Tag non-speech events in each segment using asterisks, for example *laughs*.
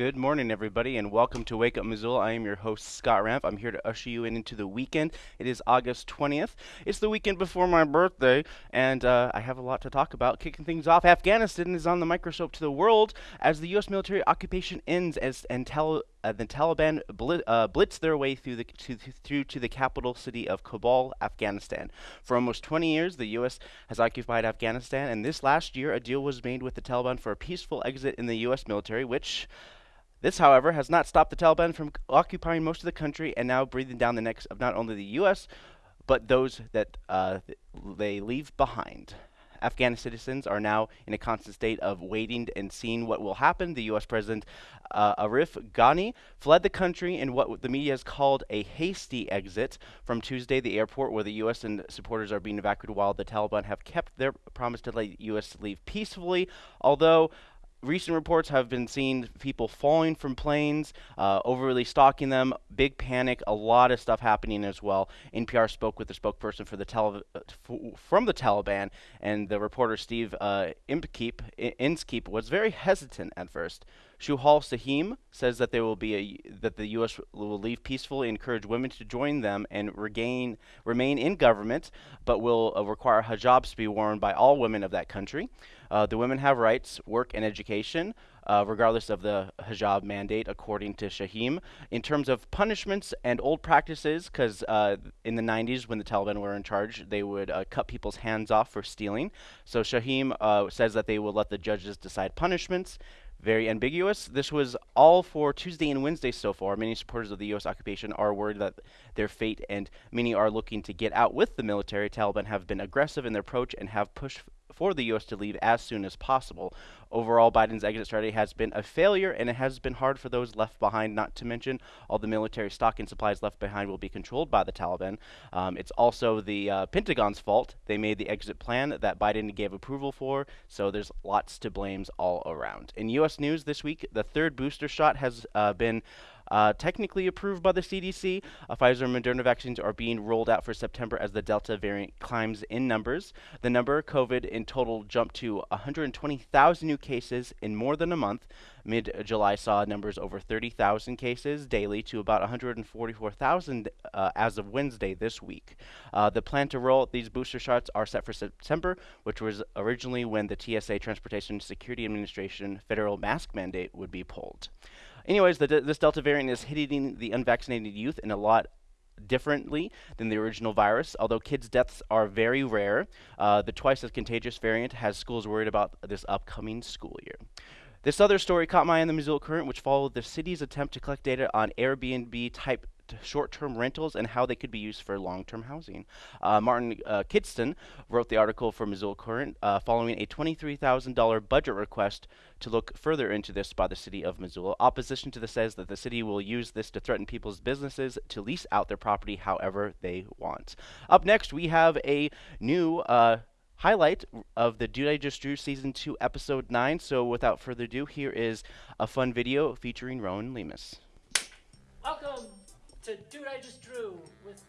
Good morning, everybody, and welcome to Wake Up Missoula. I am your host, Scott Ramp. I'm here to usher you in into the weekend. It is August 20th. It's the weekend before my birthday, and uh, I have a lot to talk about. Kicking things off, Afghanistan is on the microscope to the world as the U.S. military occupation ends as and uh, the Taliban uh, blitz their way through the to, through to the capital city of Kabul, Afghanistan. For almost 20 years, the U.S. has occupied Afghanistan, and this last year, a deal was made with the Taliban for a peaceful exit in the U.S. military, which this, however, has not stopped the Taliban from occupying most of the country and now breathing down the necks of not only the U.S., but those that uh, they leave behind. Afghan citizens are now in a constant state of waiting and seeing what will happen. The U.S. President uh, Arif Ghani fled the country in what the media has called a hasty exit from Tuesday, the airport where the U.S. and supporters are being evacuated, while the Taliban have kept their promise to let the U.S. leave peacefully. Although recent reports have been seeing people falling from planes, uh, overly stalking them, big panic, a lot of stuff happening as well. NPR spoke with the spokesperson for the from the Taliban, and the reporter Steve uh, Inskeep was very hesitant at first. Suhail Shaheen says that there will be a that the U.S. will leave peacefully, encourage women to join them, and regain remain in government, but will uh, require hijabs to be worn by all women of that country. Uh, the women have rights, work, and education, uh, regardless of the hijab mandate, according to Shaheen. In terms of punishments and old practices, because uh, in the 90s, when the Taliban were in charge, they would uh, cut people's hands off for stealing. So Shaheen uh, says that they will let the judges decide punishments very ambiguous. This was all for Tuesday and Wednesday so far. Many supporters of the U.S. occupation are worried that their fate, and many are looking to get out with the military. Taliban have been aggressive in their approach and have pushed for the U.S. to leave as soon as possible. Overall, Biden's exit strategy has been a failure, and it has been hard for those left behind, not to mention all the military stock and supplies left behind will be controlled by the Taliban. Um, it's also the uh, Pentagon's fault. They made the exit plan that Biden gave approval for, so there's lots to blame all around. In U.S. news this week, the third booster shot has uh, been uh, technically approved by the CDC. Uh, Pfizer and Moderna vaccines are being rolled out for September as the Delta variant climbs in numbers. The number of COVID in total jumped to 120,000 new cases in more than a month. Mid July saw numbers over 30,000 cases daily to about 144,000 uh, as of Wednesday this week. Uh, the plan to roll these booster shots are set for September, which was originally when the TSA Transportation Security Administration federal mask mandate would be pulled. Anyways, the, this Delta variant is hitting the unvaccinated youth in a lot differently than the original virus. Although kids' deaths are very rare, uh, the twice as contagious variant has schools worried about this upcoming school year. This other story caught my eye in the Missoula Current, which followed the city's attempt to collect data on Airbnb type short-term rentals and how they could be used for long-term housing. Uh, Martin uh, Kidston wrote the article for Missoula Current uh, following a $23,000 budget request to look further into this by the city of Missoula. Opposition to this says that the city will use this to threaten people's businesses to lease out their property however they want. Up next, we have a new uh, highlight of the Dude I Just Drew Season 2, Episode 9. So without further ado, here is a fun video featuring Rowan Lemus. Welcome to Dude I Just Drew with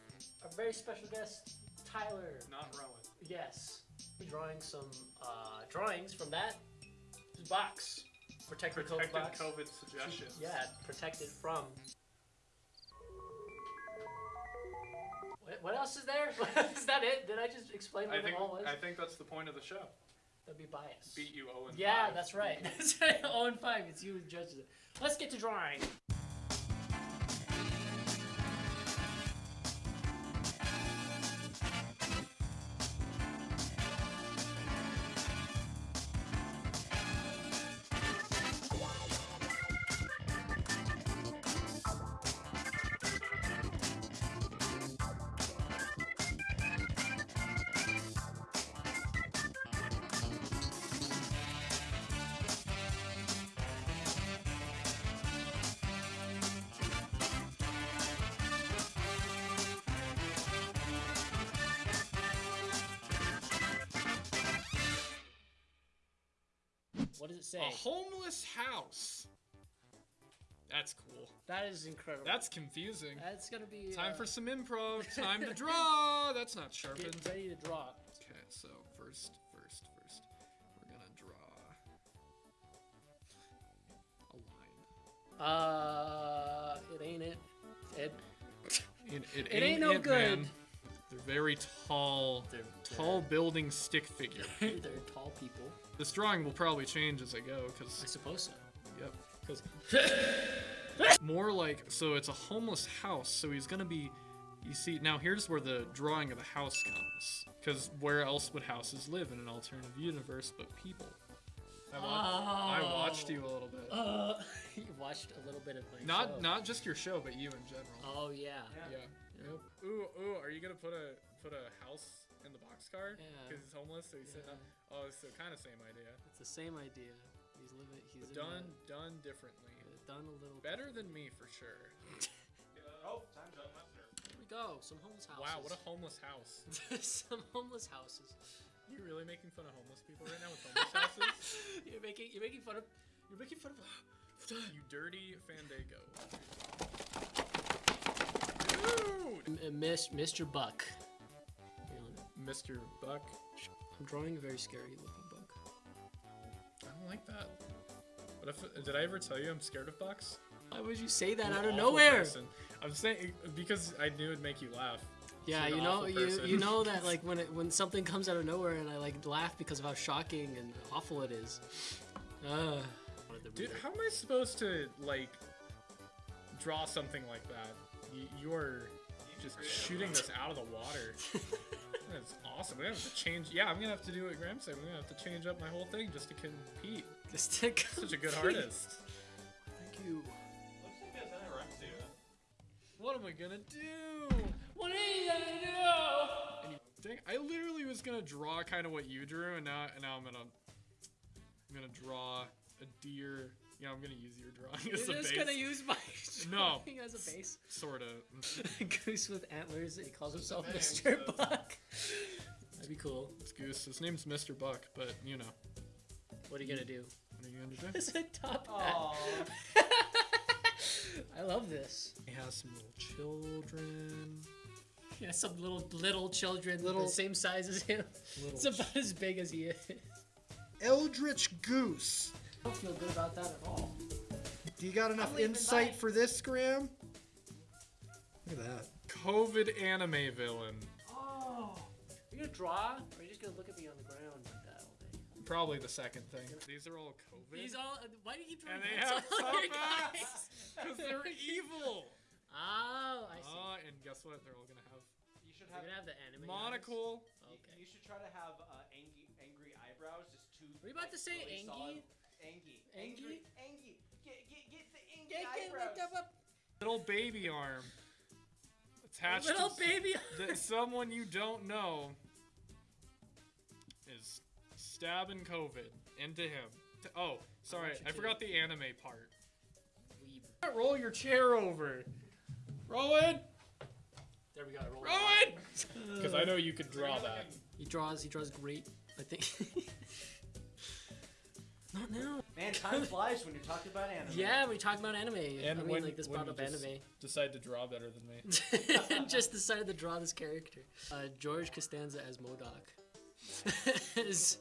a very special guest, Tyler. Not Rowan. Yes. Drawing some uh, drawings from that box. Protected, Protected COVID box. COVID suggestions. Yeah, protected from. What, what else is there? *laughs* is that it? Did I just explain what I think it all was? I think that's the point of the show. That'd be biased. Beat you 0 and yeah, 5. that's right. *laughs* That's right. 0 and 5. It's you who judges it. Let's get to drawing. Say? A homeless house. That's cool. That is incredible. That's confusing. That's gonna be Time uh, for some improv. *laughs* Time to draw. That's not sharpened. Get ready to draw. Okay, so first, first, first, we're gonna draw a line. Uh, it ain't it. It. It, it, It ain't no it, good. man. They're very tall, They're, tall building stick figure. They're, *laughs* they're tall people. this drawing will probably change as I go, because I because suppose so. yep, because *laughs* more like so it's a homeless house. So he's gonna be. You see now here's where the drawing of the house comes, because where else would houses live in an alternative universe but people? I, wa- I watched you a little bit. Uh, *laughs* you watched a little bit of my Not show. not just your show, but you in general. Oh yeah. Yeah. Yep. Ooh, ooh, are you gonna put a put a house in the boxcar? Yeah. Because he's homeless, so he's sitting Yeah. up. Oh, it's the kind of same idea. It's the same idea. He's living. He's in Done a- done differently. done a little. Better than me for sure. *laughs* Oh, time's up. Here we go. Some homeless houses. Wow, what a homeless house. *laughs* some homeless houses. you really making fun of homeless people right now with homeless houses? *laughs* You're making. You're making fun of. You're making fun of. *gasps* You dirty Fandango. Dude! M- uh, Miss, Mr. Buck. Let me- Mr. Buck. I'm drawing a very scary looking buck. I don't like that. What if did I ever tell you I'm scared of bucks? Why would you say that I'm out of nowhere? person. I'm saying because I knew it'd make you laugh. Yeah, You're you know, you you know *laughs* that like when it when something comes out of nowhere and I like laugh because of how shocking and awful it is. Uh, Dude, how am I supposed to like draw something like that? You, you are just shooting this out of the water. *laughs* That's awesome. We have to change. Yeah, I'm gonna have to do what Graham said. We're gonna have to change up my whole thing just to compete. just to compete. Such a good artist. Thank you. What am I gonna do? What are you gonna do? Dang, I literally was gonna draw kind of what you drew, and now and now I'm gonna I'm gonna draw a deer. Yeah, I'm gonna use your drawing *laughs* as You're a just base. gonna use my *laughs* No. *laughs* drawing as a base. Sort of. Goose with antlers. He calls himself Mr. Buck. That'd be cool. It's Goose. His name's Mr. Buck, but you know. What are you gonna do? What are you gonna do? It's a top hat. I love this. He has some little children. Yeah, some little little children, Little- the same size as him. It's Little about as big as he is. Eldritch Goose. I don't feel good about that at all. Do you got enough insight mine. for this, Graham? Look at that. COVID anime villain. Oh, are you gonna draw, or are you just gonna look at me on the ground like that all day? Probably the second thing. These are all COVID. These all. Why do you keep drawing and they have on tough other guys? ass because they're *laughs* evil. Oh, I see. Ah, and guess what? They're all gonna have You should have. gonna have the anime. eyes? monocle. Okay. You should try to have uh, angry, angry eyebrows, just two. Were you about to say really Angie? Solid- Angie. Angie? Angie. Get, get, get the Angie Get, get, eyebrows. look up, Little baby arm attached Little to baby. *laughs* that someone you don't know is stabbing COVID into him. T- Oh, sorry, want you I forgot the anime part. Weeb. Roll your chair over. Rowan! There we go. I rolled it. Rowan! *laughs* *laughs* Because I know you could draw that. He draws. He draws great. I think. Not now. Man, time flies when you're talking about anime. Yeah, we talk about anime. And I mean, when, like this when brought you up anime. decide to draw better than me. *laughs* *laughs* just decided to draw this character. Uh, George Costanza as MODOK. As-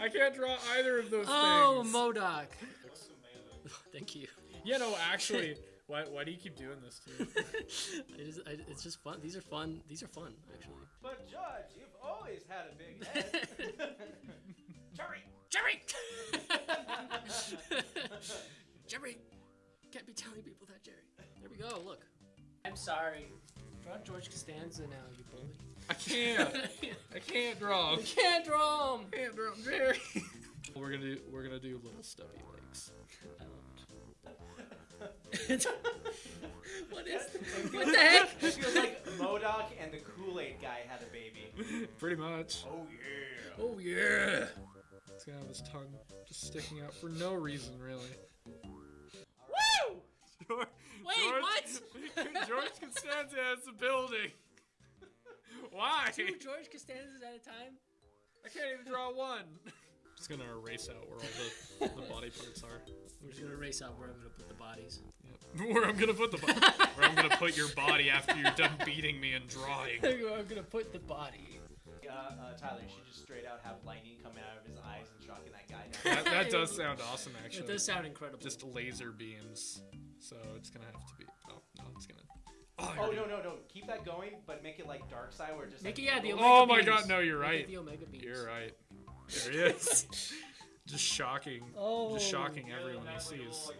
I can't draw either of those oh, things. MODOK. Thank you. yeah, no, actually, why, why do you keep doing this to me? *laughs* I just, I, it's just fun. These are fun. These are fun, actually. But Judge, you've always had a big head. *laughs* Jerry. Jerry. *laughs* Jerry. Can't be telling people that, Jerry. There we go. Look. I'm sorry. Draw George Costanza now, you bully. I can't. I can't draw. I can't draw him. can't draw him, Jerry. *laughs* we're gonna do we're gonna do little stubby legs. Um, *laughs* what is? What the *laughs* heck? It feels like MODOK and the Kool-Aid guy had a baby. Pretty much. Oh yeah. Oh yeah. He's gonna have his tongue just sticking out for no reason, really. Woo! George, Wait, George, what? *laughs* George Costanza has a building. Why? Two George Costanzas at a time. I can't even draw one. Just gonna erase out where all the, the *laughs* body parts are. We're just gonna erase out where I'm gonna put the bodies. Yep. *laughs* Where I'm gonna put the body. where I'm gonna put your body after you're done beating me and drawing. *laughs* I'm gonna put the body. Uh, uh, Tyler, you should just straight out have lightning coming out of his eyes and shocking that guy. That, that does sound awesome, actually. It does sound incredible. Just laser beams. So it's gonna have to be. Oh no, it's gonna. Oh, oh no no no! Keep that going, but make it like Darkseid, where it just Make like, it, yeah, the goes- Omega Oh my beams. God, no, you're Make it right. The Omega beams. You're right. There he *laughs* is. Just shocking. Oh. Just shocking everyone he sees.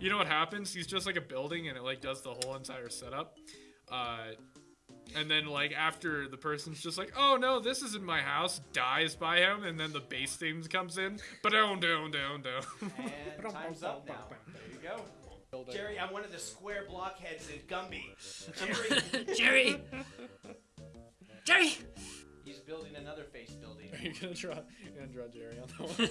You know what happens? He's just like a building and it like does the whole entire setup. Uh, and then like after the person's just like, oh no, this isn't my house, dies by him, and then the bass theme comes in. But down, down, down, down. And time's up now. There you go. Jerry, I'm one of the square blockheads in Gumby. *laughs* *laughs* Jerry, Jerry. Jerry. He's building another face building. Are you gonna draw? You're gonna draw Jerry on that one?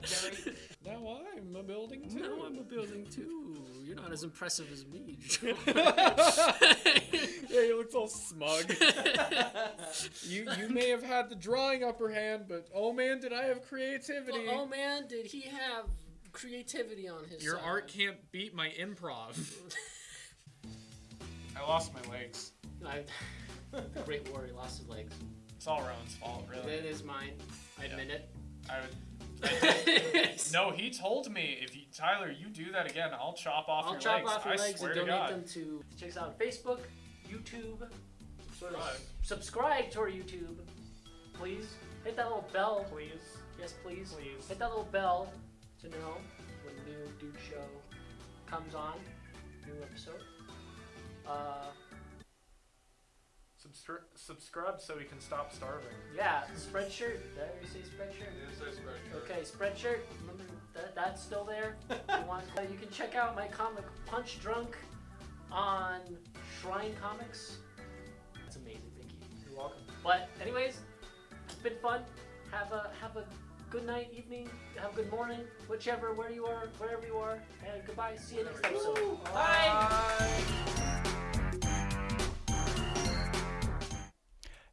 *laughs* Jerry, now I'm a building too. no, I'm a building too. You're not as impressive as me. Joe. *laughs* yeah, he looks all smug. *laughs* you you may have had the drawing upper hand, but oh man, did I have creativity? oh man, did he have creativity on his Your side. art can't beat my improv. I lost my legs. I, the Great Warrior lost his legs. It's all Rowan's fault, really. It is mine. I admit it. I would. *laughs* No, he told me if you, Tyler, you do that again, I'll chop off I'll your chop legs. off your I legs swear and to donate God. them to check us out on Facebook, YouTube. Sort of Subscribe. subscribe to our YouTube, please. Hit that little bell. Please, Yes, please. please. Hit that little bell to know when the new Dude Show comes on. New episode. Uh, subscribe so we can stop starving. yeah, Spreadshirt. Did I already say Spreadshirt? Okay, Spreadshirt. Remember that that's still there. *laughs* you, want, uh, you can check out my comic Punch Drunk on Shrine Comics. That's amazing. Thank you. You're welcome. But anyways, it's been fun. Have a have a good night, evening, have a good morning, whichever where you are, wherever you are, and goodbye. See you next episode. Bye.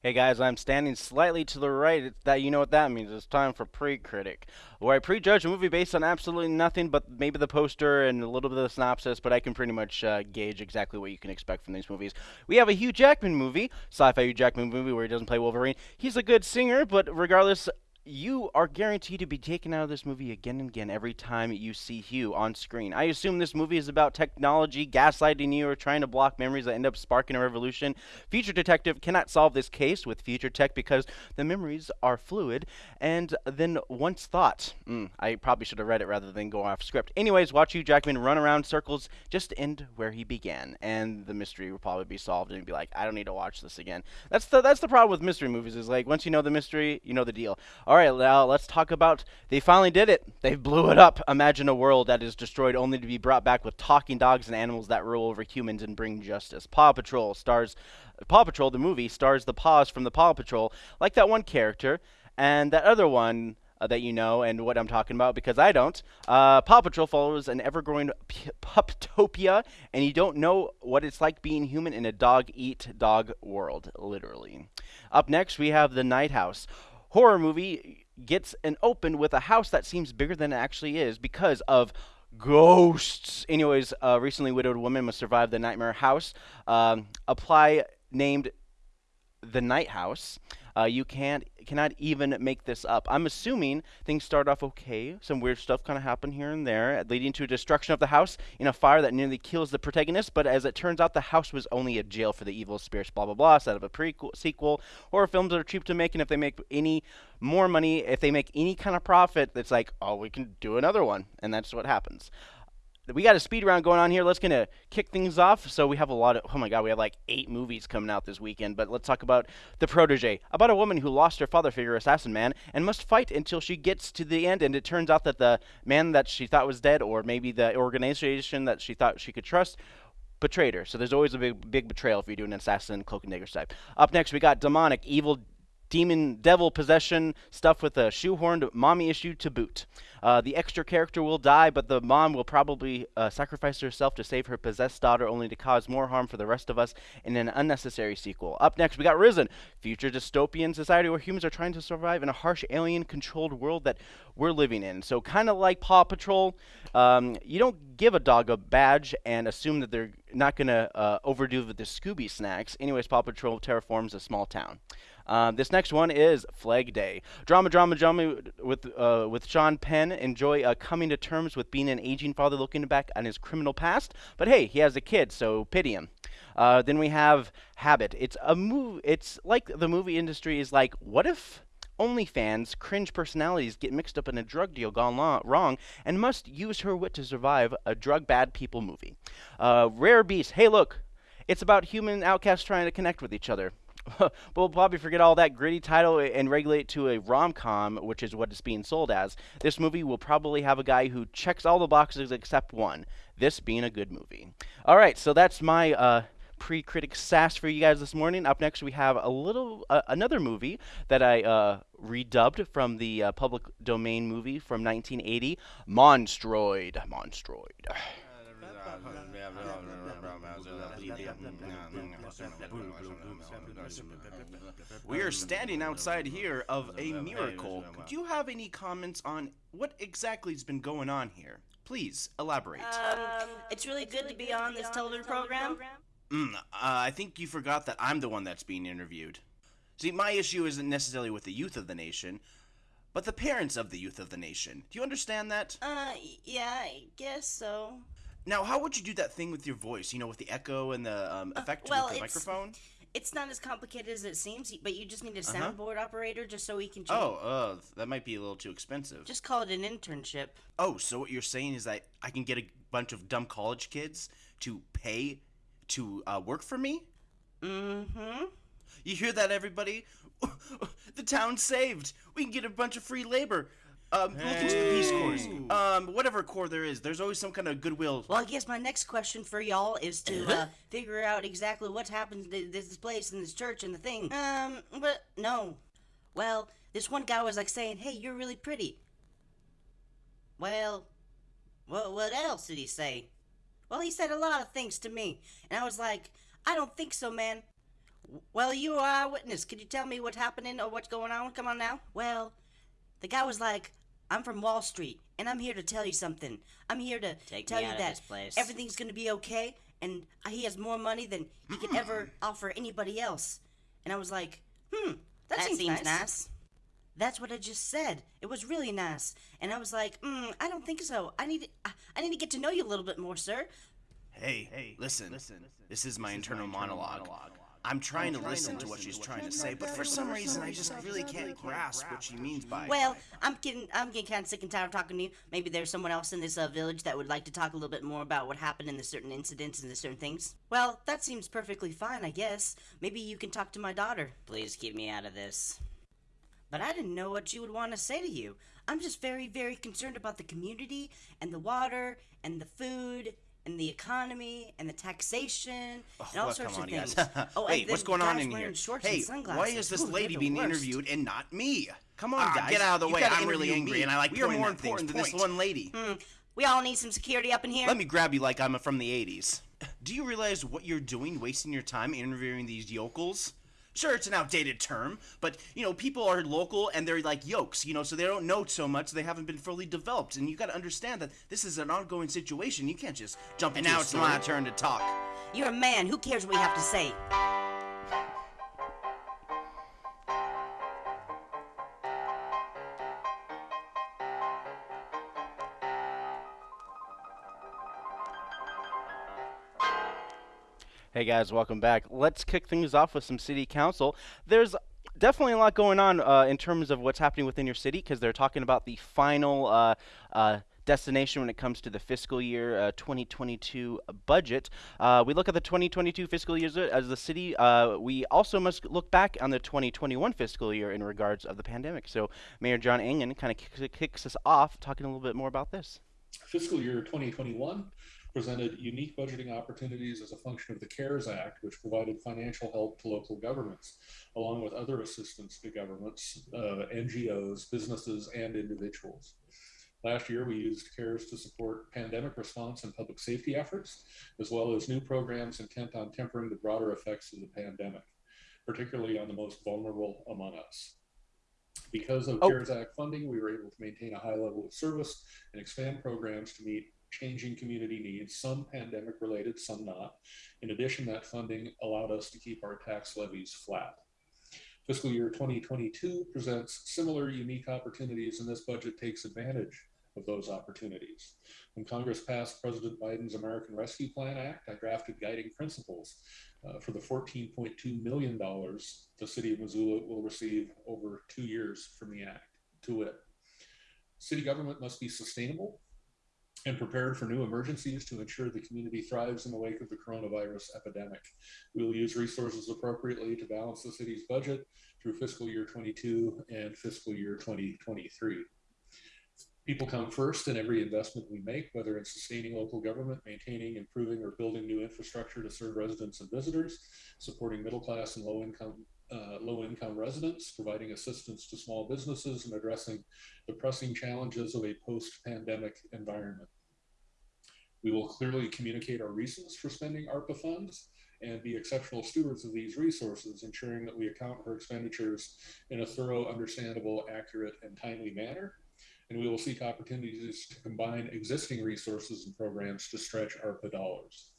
Hey guys, I'm standing slightly to the right. It's that you know what that means. It's time for pre-critic, where I prejudge a movie based on absolutely nothing but maybe the poster and a little bit of the synopsis, but I can pretty much uh, gauge exactly what you can expect from these movies. We have a Hugh Jackman movie, sci-fi Hugh Jackman movie where he doesn't play Wolverine. He's a good singer, but regardless, you are guaranteed to be taken out of this movie again and again every time you see Hugh on screen. I assume this movie is about technology gaslighting you or trying to block memories that end up sparking a revolution. Future Detective cannot solve this case with Future Tech because the memories are fluid and then once thought. Mm, I probably should have read it rather than go off script. Anyways, watch Hugh Jackman run around circles just to end where he began, and the mystery will probably be solved, and you'd be like, I don't need to watch this again. That's the that's the problem with mystery movies is like once you know the mystery, you know the deal. Right, now let's talk about they finally did it. They blew it up. Imagine a world that is destroyed only to be brought back with talking dogs and animals that rule over humans and bring justice. Paw Patrol stars Paw Patrol the movie stars the paws from the Paw Patrol, like that one character and that other one uh, that you know and what I'm talking about because I don't. Uh, Paw Patrol follows an ever-growing puptopia, and you don't know what it's like being human in a dog-eat-dog world, literally. Up next, we have The Night House. Horror movie gets an open with a house that seems bigger than it actually is because of ghosts. Anyways, a recently widowed woman must survive the nightmare house. Um, apply named the Night House. Uh, you can't cannot even make this up. I'm assuming things start off okay. Some weird stuff kind of happen here and there, leading to a destruction of the house in a fire that nearly kills the protagonist. But as it turns out, the house was only a jail for the evil spirits. Blah blah blah. Set up a prequel sequel. Horror films are cheap to make, and if they make any more money, if they make any kind of profit, it's like, oh, we can do another one, and that's what happens we got a speed round going on here. Let's gonna kick things off. So we have a lot of oh my god, we have like eight movies coming out this weekend. But let's talk about the protege, about a woman who lost her father figure, assassin man, and must fight until she gets to the end. And it turns out that the man that she thought was dead, or maybe the organization that she thought she could trust. Betrayed her. So there's always a big, big betrayal if you do an assassin cloak and dagger type. Up next, we got demonic, evil demon devil possession stuff with a shoehorned mommy issue to boot. Uh, the extra character will die, but the mom will probably uh, sacrifice herself to save her possessed daughter, only to cause more harm for the rest of us in an unnecessary sequel. Up next, we got Risen, future dystopian society where humans are trying to survive in a harsh alien-controlled world that we're living in. So, kind of like Paw Patrol, um, you don't give a dog a badge and assume that they're not going to uh, overdo with the Scooby snacks. Anyways, Paw Patrol terraforms a small town. Um, this next one is Flag Day. Drama, drama, drama with uh, with Sean Penn. Enjoy uh, coming to terms with being an aging father looking back on his criminal past. But hey, he has a kid, so pity him. Uh, then we have Habit. It's a move. It's like the movie industry is like, what if OnlyFans cringe personalities get mixed up in a drug deal gone wrong and must use her wit to survive a drug bad people movie. Uh, Rare Beast. Hey, look, it's about human outcasts trying to connect with each other. But we'll probably forget all that gritty title and regulate to a rom com, which is what it's being sold as. This movie will probably have a guy who checks all the boxes except one this being a good movie. All right, so that's my. Uh, pre-critic sass for you guys this morning. Up next, we have a little uh, another movie that I uh, redubbed from the uh, public domain movie from 1980, Monstroid. Monstroid. *laughs* We are standing outside here of a miracle. Do you have any comments on what exactly has been going on here? Please elaborate. Um, it's really good to be on this television program. Mm, uh, I think you forgot that I'm the one that's being interviewed. See, my issue isn't necessarily with the youth of the nation, but the parents of the youth of the nation. Do you understand that? Uh, yeah, I guess so. Now, how would you do that thing with your voice? You know, with the echo and the um, effect well, with the it's- microphone? It's not as complicated as it seems, but you just need a Uh-huh. soundboard operator just so we can. Change. Oh, uh, that might be a little too expensive. Just call it an internship. Oh, so what you're saying is that I can get a bunch of dumb college kids to pay to uh, work for me? Mm-hmm. You hear that, everybody? *laughs* the town's saved. We can get a bunch of free labor. Um, look into the Peace Corps. Um, whatever corps there is, there's always some kind of goodwill. Well, I guess my next question for y'all is to uh, figure out exactly what happened to this place and this church and the thing. Um, but no. Well, this one guy was like saying, "Hey, you're really pretty." Well, what what else did he say? Well, he said a lot of things to me, and I was like, "I don't think so, man." Well, you are a witness. Could you tell me what's happening or what's going on? Come on now. Well, the guy was like, I'm from Wall Street, and I'm here to tell you something. I'm here to Take tell me you out of that this place. everything's gonna be okay, and he has more money than he could ever *clears throat* offer anybody else. And I was like, hmm, that, That seems, seems nice. nice. That's what I just said. It was really nice, and I was like, mm, I don't think so. I need, I, I need to get to know you a little bit more, sir. Hey, hey, listen, listen. This is my internal monologue. I'm trying to listen to what she's trying to say, but for some reason I just really can't grasp what she means by. Well, I'm getting, I'm getting kind of sick and tired of talking to you. Maybe there's someone else in this uh, village that would like to talk a little bit more about what happened in the certain incidents and the certain things. Well, that seems perfectly fine, I guess. Maybe you can talk to my daughter. Please keep me out of this. But I didn't know what she would want to say to you. I'm just very, very concerned about the community and the water and the food and the economy and the taxation and all What? sorts of on, things. guys. *laughs* oh, hey, what's going on in here? Hey, why is this Ooh, lady being worst. interviewed and not me? Come on, Ah, guys. get out of the You way. I'm really angry, me. and I like We are more important than this one lady. Hmm, we all need some security up in here. Let me grab you like I'm from the 80s. Do you realize what you're doing, wasting your time interviewing these yokels? Sure, it's an outdated term, but you know, people are local and they're like yokes, you know, so they don't know so much, they haven't been fully developed, and you got to understand that this is an ongoing situation. You can't just jump And now it's story. my turn to talk. You're a man. Who cares what we have to say? Hey guys, welcome back. Let's kick things off with some city council. There's definitely a lot going on uh, in terms of what's happening within your city because they're talking about the final uh, uh, destination when it comes to the fiscal year uh, 2022 budget. Uh, we look at the 2022 fiscal year as the city. Uh, we also must look back on the 2021 fiscal year in regards of the pandemic. So Mayor John Engen kind of kicks, kicks us off talking a little bit more about this. fiscal year 2021 presented unique budgeting opportunities as a function of the CARES Act, which provided financial help to local governments, along with other assistance to governments, uh, NGOs, businesses, and individuals. Last year, we used CARES to support pandemic response and public safety efforts, as well as new programs intent on tempering the broader effects of the pandemic, particularly on the most vulnerable among us. Because of Oh. CARES Act funding, we were able to maintain a high level of service and expand programs to meet changing community needs, some pandemic related, some not. In addition, that funding allowed us to keep our tax levies flat. Fiscal year 2022 presents similar unique opportunities, and this budget takes advantage of those opportunities. When Congress passed President Biden's American Rescue Plan Act, I drafted guiding principles uh, for the $14.2 million the city of Missoula will receive over two years from the act. To it, city government must be sustainable and prepared for new emergencies to ensure the community thrives in the wake of the coronavirus epidemic. We will use resources appropriately to balance the city's budget through fiscal year 22 and fiscal year 2023. People come first in every investment we make, whether it's sustaining local government, maintaining, improving, or building new infrastructure to serve residents and visitors, supporting middle class and low income uh, low income residents, providing assistance to small businesses, and addressing the pressing challenges of a post pandemic environment. We will clearly communicate our reasons for spending ARPA funds and be exceptional stewards of these resources, ensuring that we account for expenditures in a thorough, understandable, accurate, and timely manner. And we will seek opportunities to combine existing resources and programs to stretch ARPA dollars.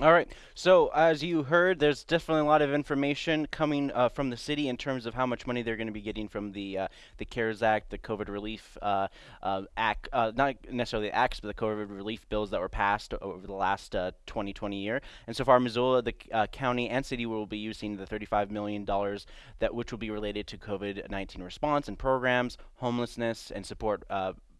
All right. So as you heard, there's definitely a lot of information coming uh, from the city in terms of how much money they're going to be getting from the uh, the CARES Act, the COVID relief uh, uh act, uh, not necessarily the acts, but the COVID relief bills that were passed over the last 2020 uh, year. And so far, Missoula, the county, and city will be using the 35 million dollars that which will be related to COVID-19 response and programs, homelessness, and support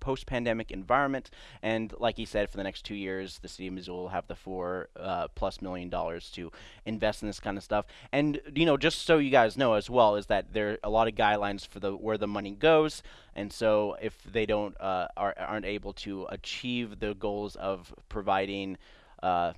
post-pandemic environment. And like he said, for the next two years, the city of Missoula will have the four uh, plus million dollars to invest in this kind of stuff. And you know, just so you guys know as well, is that there are a lot of guidelines for the where the money goes. And so if they don't uh, are, aren't able to achieve the goals of providing uh,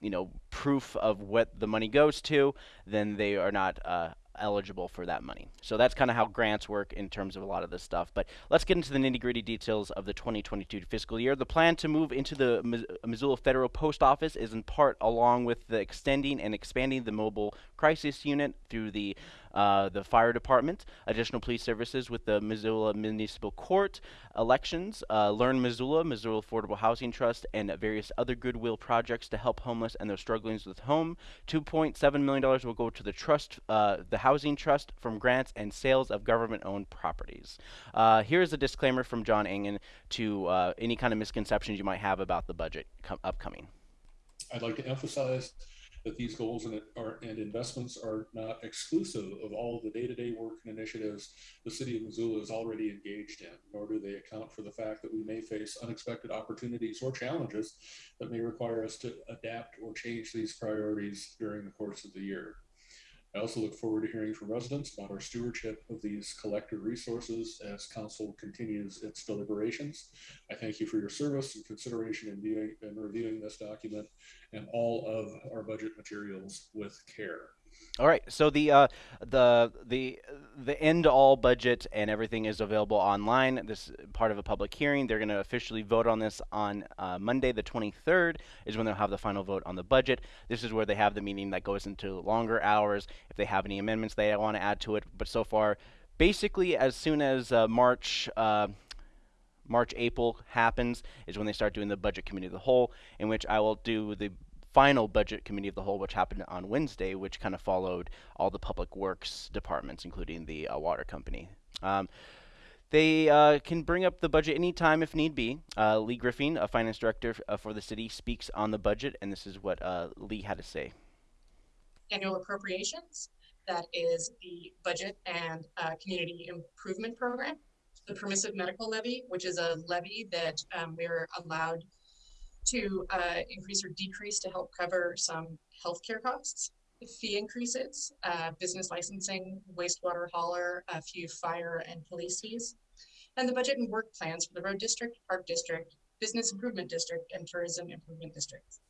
you know proof of what the money goes to, then they are not uh, eligible for that money. So that's kind of how grants work in terms of a lot of this stuff. But let's get into the nitty gritty details of the 2022 fiscal year. The plan to move into the Missoula Federal Post Office is in part along with the extending and expanding the mobile crisis unit through the uh, the fire department, additional police services with the Missoula Municipal Court, elections, uh, Learn Missoula, Missoula Affordable Housing Trust, and various other goodwill projects to help homeless and their strugglings with home. $2.7 million will go to the trust, uh, the Housing Trust from grants and sales of government-owned properties. Uh, here's a disclaimer from John Engen to any kind of misconceptions you might have about the budget upcoming. I'd like to emphasize that these goals and, are, and investments are not exclusive of all the day-to-day work and initiatives the city of Missoula is already engaged in, nor do they account for the fact that we may face unexpected opportunities or challenges that may require us to adapt or change these priorities during the course of the year. I also look forward to hearing from residents about our stewardship of these collective resources as council continues its deliberations. I thank you for your service and consideration in and reviewing this document and all of our budget materials with care. All right, so the uh, the the the end all budget and everything is available online. This is part of a public hearing. They're going to officially vote on this on uh, Monday, the 23rd, is when they'll have the final vote on the budget. This is where they have the meeting that goes into longer hours. If they have any amendments they want to add to it, but so far, basically, as soon as uh, March. Uh, March, April happens is when they start doing the budget committee of the whole, in which I will do the final budget committee of the whole, which happened on Wednesday, which kind of followed all the public works departments, including the uh, water company. Um, they uh, can bring up the budget anytime if need be. Uh, Leigh Griffing, a finance director uh, for the city, speaks on the budget, and this is what uh, Lee had to say. Annual appropriations, that is the budget and uh, community improvement program. The permissive medical levy, which is a levy that um, we're allowed to uh, increase or decrease to help cover some healthcare costs, fee increases, uh, business licensing, wastewater hauler, a few fire and police fees, and the budget and work plans for the road district, park district, business improvement district and tourism improvement districts.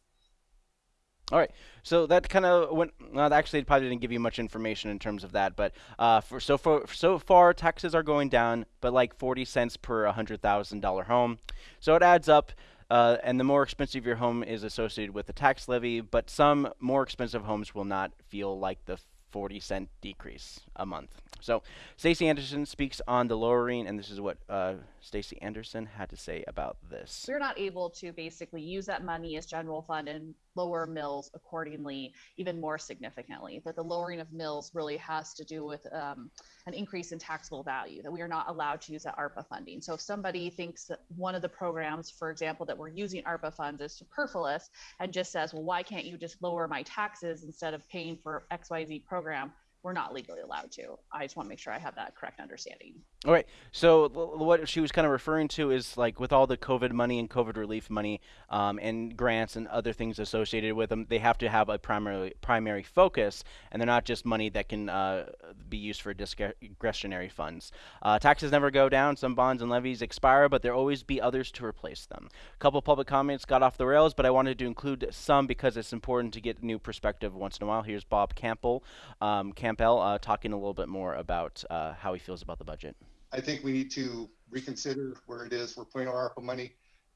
All right, so that kind of went. Well, actually, it probably didn't give you much information in terms of that, but uh, for so far, so far, taxes are going down, but like forty cents per hundred thousand dollar home, so it adds up. Uh, and the more expensive your home is associated with the tax levy, but some more expensive homes will not feel like the 40 cent decrease a month. So Stacy Anderson speaks on the lowering, and this is what uh, Stacy Anderson had to say about this. We're not able to basically use that money as general fund and lower mills accordingly, even more significantly. That the lowering of mills really has to do with um, an increase in taxable value, that we are not allowed to use that ARPA funding. So if somebody thinks that one of the programs, for example, that we're using ARPA funds is superfluous and just says, well, why can't you just lower my taxes instead of paying for XYZ program? We're not legally allowed to. I just want to make sure I have that correct understanding. All right. So what she was kind of referring to is like with all the COVID money and COVID relief money um, and grants and other things associated with them, they have to have a primary primary focus, and they're not just money that can uh, be used for discretionary funds. Uh, taxes never go down. Some bonds and levies expire, but there always be others to replace them. A couple public comments got off the rails, but I wanted to include some because it's important to get new perspective once in a while. Here's Bob Campbell, um, Campbell, uh, talking a little bit more about uh, how he feels about the budget. I think we need to reconsider where it is we're putting our ARPA money.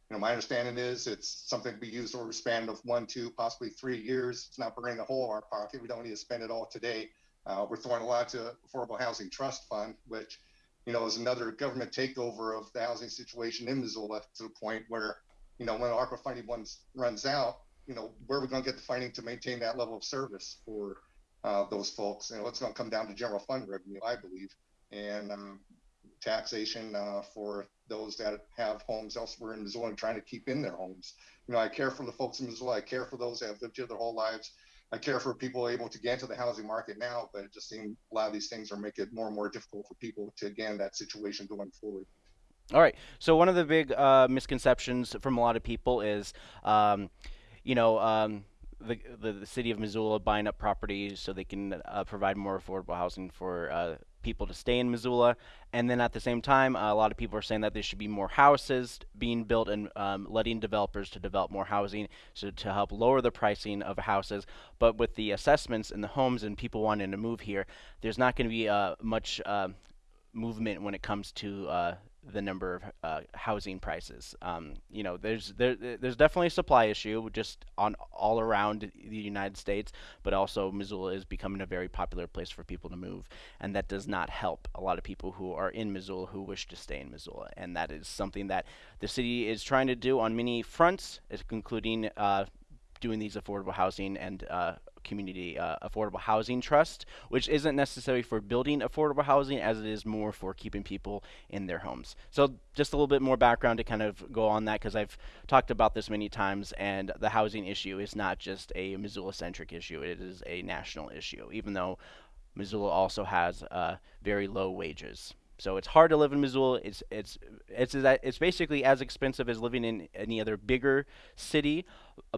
You know, my understanding is it's something to be used over a span of one, two, possibly three years. It's not burning a hole in our pocket. We don't need to spend it all today. Uh, we're throwing a lot to Affordable Housing Trust Fund, which, you know, is another government takeover of the housing situation in Missoula to the point where, you know, when ARPA funding runs runs out, you know, where are we going to get the funding to maintain that level of service for uh, those folks? You know, it's going to come down to general fund revenue, I believe. And um, taxation uh, for those that have homes elsewhere in Missoula and trying to keep in their homes. You know, I care for the folks in Missoula. I care for those that have lived here their whole lives. I care for people able to get into the housing market now, but it just seems a lot of these things are making it more and more difficult for people to get in that situation going forward. All right. So one of the big uh, misconceptions from a lot of people is, um, you know, um, the, the, the city of Missoula buying up properties so they can uh, provide more affordable housing for uh, people to stay in Missoula. And then at the same time, uh, a lot of people are saying that there should be more houses being built and um, letting developers to develop more housing so to help lower the pricing of houses. But with the assessments and the homes and people wanting to move here, there's not going to be uh, much uh, movement when it comes to uh, the number of uh, housing prices. Um, you know, there's there, there's definitely a supply issue just on all around the United States, but also Missoula is becoming a very popular place for people to move, and that does not help a lot of people who are in Missoula who wish to stay in Missoula, and that is something that the city is trying to do on many fronts, including uh, doing these affordable housing and uh, community uh, affordable housing trust, which isn't necessary for building affordable housing as it is more for keeping people in their homes. So just a little bit more background to kind of go on that because I've talked about this many times and the housing issue is not just a Missoula centric issue, it is a national issue, even though Missoula also has uh, very low wages. So it's hard to live in Missoula. It's it's it's it's basically as expensive as living in any other bigger city,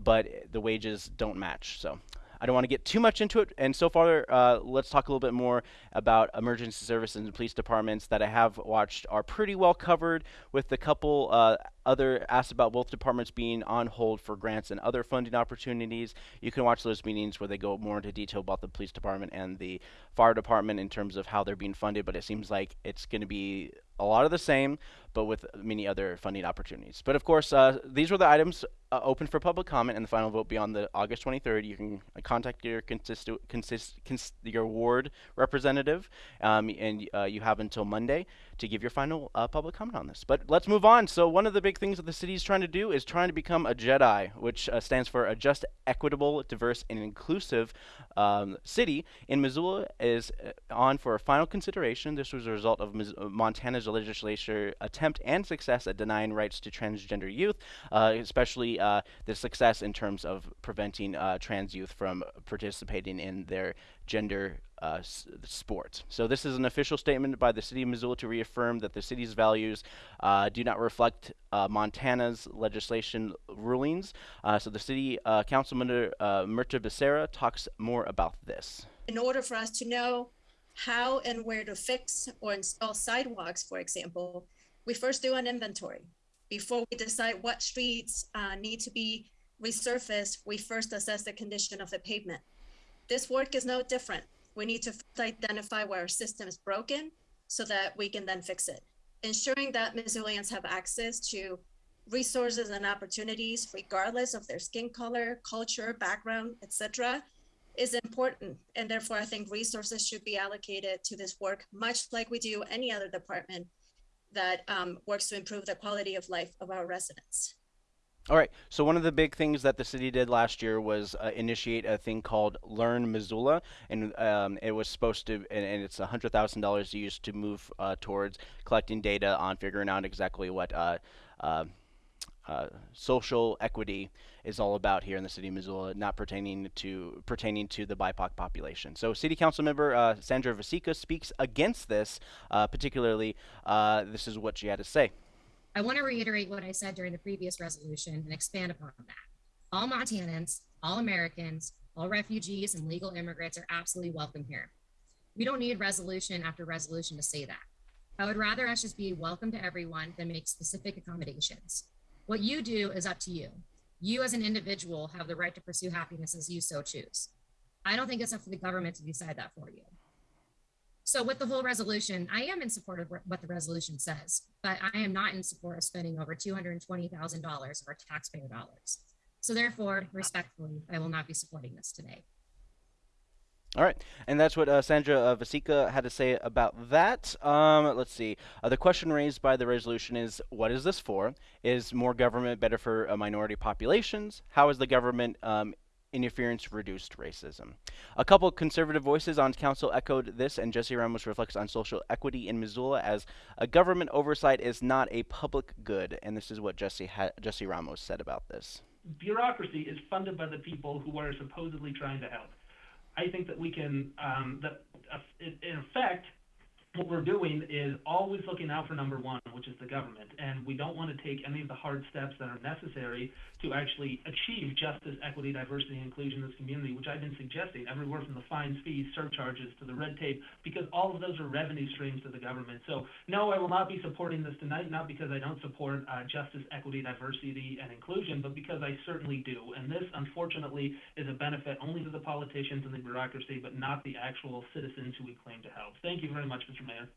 but the wages don't match. So I don't want to get too much into it. And so far, uh, let's talk a little bit more about emergency services and police departments that I have watched are pretty well covered with a couple uh, other asked about both departments being on hold for grants and other funding opportunities. You can watch those meetings where they go more into detail about the police department and the fire department in terms of how they're being funded, but it seems like it's going to be a lot of the same, but with many other funding opportunities. But of course, uh, these were the items uh, open for public comment and the final vote beyond the August 23rd. You can uh, contact your consist, consist, cons your ward representative, um, and uh, you have until Monday to give your final uh, public comment on this. But let's move on. So one of the big things that the city is trying to do is trying to become a JEDI, which uh, stands for a just, equitable, diverse, and inclusive um, city. In Missoula is on for a final consideration. This was a result of Mis Montana's legislature attempt and success at denying rights to transgender youth, uh, especially uh, the success in terms of preventing uh, trans youth from participating in their gender uh, sport. So this is an official statement by the City of Missoula to reaffirm that the city's values uh, do not reflect uh, Montana's legislation rulings. Uh, so the City uh, Councilman uh, Mirtha Becerra talks more about this. In order for us to know how and where to fix or install sidewalks, for example, we first do an inventory. before we decide what streets uh, need to be resurfaced, we first assess the condition of the pavement. This work is no different. We need to identify where our system is broken so that we can then fix it. Ensuring that Missoulians have access to resources and opportunities, regardless of their skin color, culture, background, etc., is important. And therefore, I think resources should be allocated to this work, much like we do any other department that um, works to improve the quality of life of our residents. All right. So one of the big things that the city did last year was uh, initiate a thing called Learn Missoula, and um, it was supposed to, and, and it's hundred thousand dollars used to move uh, towards collecting data on figuring out exactly what uh, uh, uh, social equity is all about here in the city of Missoula, not pertaining to pertaining to the BIPOC population. So, City Council member uh, Sandra Vasecka speaks against this, particularly. this is what she had to say. I want to reiterate what I said during the previous resolution and expand upon that. All Montanans, all Americans, all refugees and legal immigrants are absolutely welcome here. We don't need resolution after resolution to say that. I would rather us just be welcome to everyone than make specific accommodations. What you do is up to you. You as an individual have the right to pursue happiness as you so choose. I don't think it's up to the government to decide that for you. So with the whole resolution, I am in support of what the resolution says, but I am not in support of spending over $220,000 of our taxpayer dollars. So therefore, respectfully, I will not be supporting this today. All right, and that's what uh, Sandra uh, Vasecka had to say about that. Um, let's see. Uh, the question raised by the resolution is, what is this for? Is more government better for uh, minority populations? How is the government um, interference reduced racism. A couple conservative voices on council echoed this, and Jesse Ramos reflects on social equity in Missoula as a government oversight is not a public good, and this is what Jesse Jesse Ramos said about this. Bureaucracy is funded by the people who are supposedly trying to help. I think that we can um, that uh, in effect what we're doing is always looking out for number one, which is the government. And we don't want to take any of the hard steps that are necessary to actually achieve justice, equity, diversity, and inclusion in this community, which I've been suggesting, everywhere from the fines, fees, surcharges to the red tape, because all of those are revenue streams to the government. So, no, I will not be supporting this tonight, not because I don't support uh, justice, equity, diversity, and inclusion, but because I certainly do. And this, unfortunately, is a benefit only to the politicians and the bureaucracy, but not the actual citizens who we claim to help. Thank you very much, Mr. Mayor.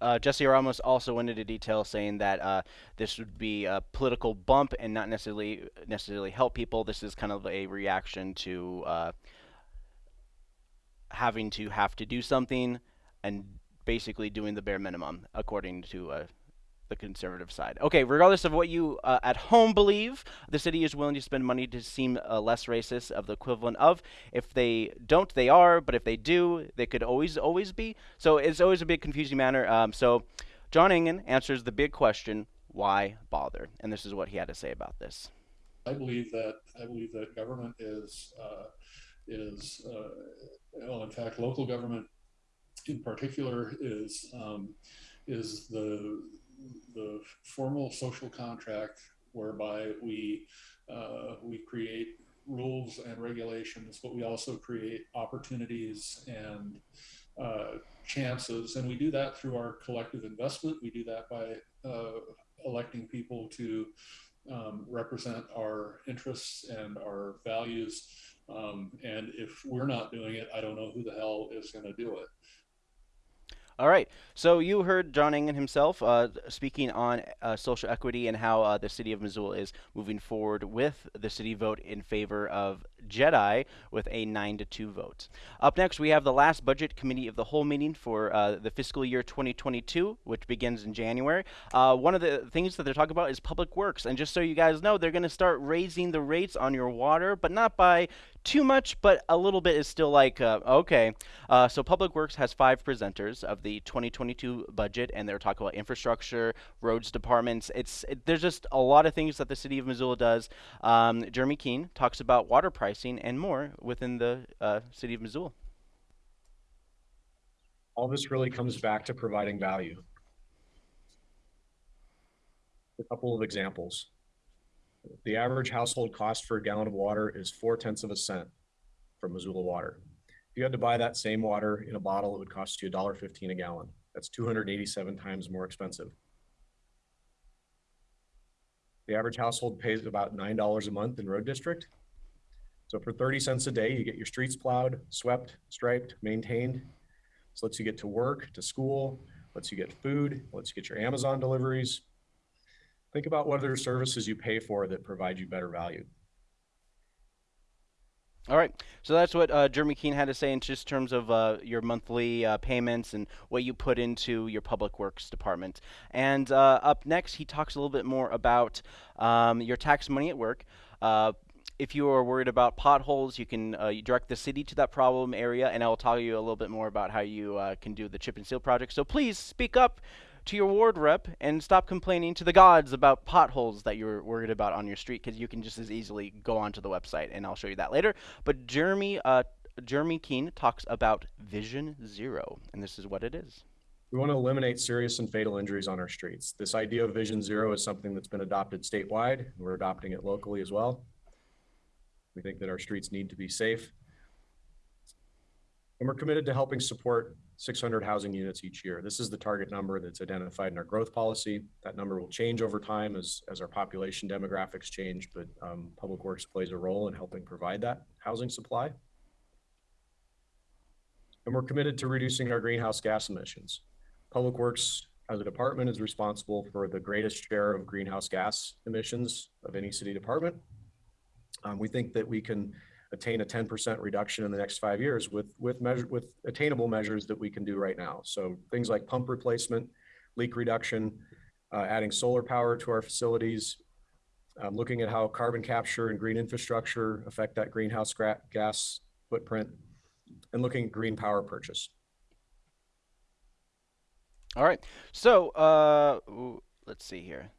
Uh, Jesse Ramos also went into detail saying that uh, this would be a political bump and not necessarily necessarily help people. This is kind of a reaction to uh, having to have to do something and basically doing the bare minimum, according to uh, the conservative side. Okay, regardless of what you uh, at home believe, the city is willing to spend money to seem uh, less racist of the equivalent of. If they don't, they are, but if they do, they could always, always be. So it's always a big confusing matter. Um, so John Engen answers the big question, why bother? And this is what he had to say about this. I believe that I believe that government is uh, is uh, well, in fact, local government in particular is um, is the the formal social contract whereby we uh, we create rules and regulations, but we also create opportunities and uh, chances, and we do that through our collective investment. We do that by uh, electing people to um, represent our interests and our values. Um, and if we're not doing it, I don't know who the hell is going to do it. All right. So you heard John Engen himself uh, speaking on uh, social equity and how uh, the city of Missoula is moving forward with the city vote in favor of Jedi with a 9 to 2 vote. Up next, we have the last budget committee of the whole meeting for uh, the fiscal year 2022, which begins in January. Uh, one of the things that they're talking about is public works. And just so you guys know, they're going to start raising the rates on your water, but not by too much, but a little bit is still like, uh, okay. Uh, so Public Works has five presenters of the 2022 budget, and they're talking about infrastructure, roads departments. It's it, There's just a lot of things that the city of Missoula does. Um, Jeremy Keene talks about water pricing and more within the uh, city of Missoula. All this really comes back to providing value. A couple of examples. The average household cost for a gallon of water is four tenths of a cent from Missoula Water. If you had to buy that same water in a bottle, it would cost you $1.15 a gallon. That's 287 times more expensive. The average household pays about $9 a month in road district. So for 30 cents a day, you get your streets plowed, swept, striped, maintained. This lets you get to work, to school, lets you get food, lets you get your Amazon deliveries. Think about what other services you pay for that provide you better value. All right, so that's what uh, Jeremy Keene had to say in just terms of uh, your monthly uh, payments and what you put into your public works department. And uh, up next, he talks a little bit more about um, your tax money at work. Uh, if you are worried about potholes, you can uh, direct the city to that problem area, and I will tell you a little bit more about how you can do the chip and seal project. So please speak up to your ward rep and stop complaining to the gods about potholes that you're worried about on your street because you can just as easily go onto the website and I'll show you that later. But Jeremy uh, Jeremy Keene talks about Vision Zero, and this is what it is. We want to eliminate serious and fatal injuries on our streets. This idea of Vision Zero is something that's been adopted statewide. And we're adopting it locally as well. We think that our streets need to be safe. And we're committed to helping support 600 housing units each year. This is the target number that's identified in our growth policy. That number will change over time as, as our population demographics change, but um, Public Works plays a role in helping provide that housing supply. And we're committed to reducing our greenhouse gas emissions. Public Works as a department is responsible for the greatest share of greenhouse gas emissions of any city department. Um, we think that we can attain a 10% reduction in the next five years with with measure with attainable measures that we can do right now. So things like pump replacement, leak reduction, uh, adding solar power to our facilities, um, looking at how carbon capture and green infrastructure affect that greenhouse gas footprint, and looking at green power purchase. All right. So uh, let's see here.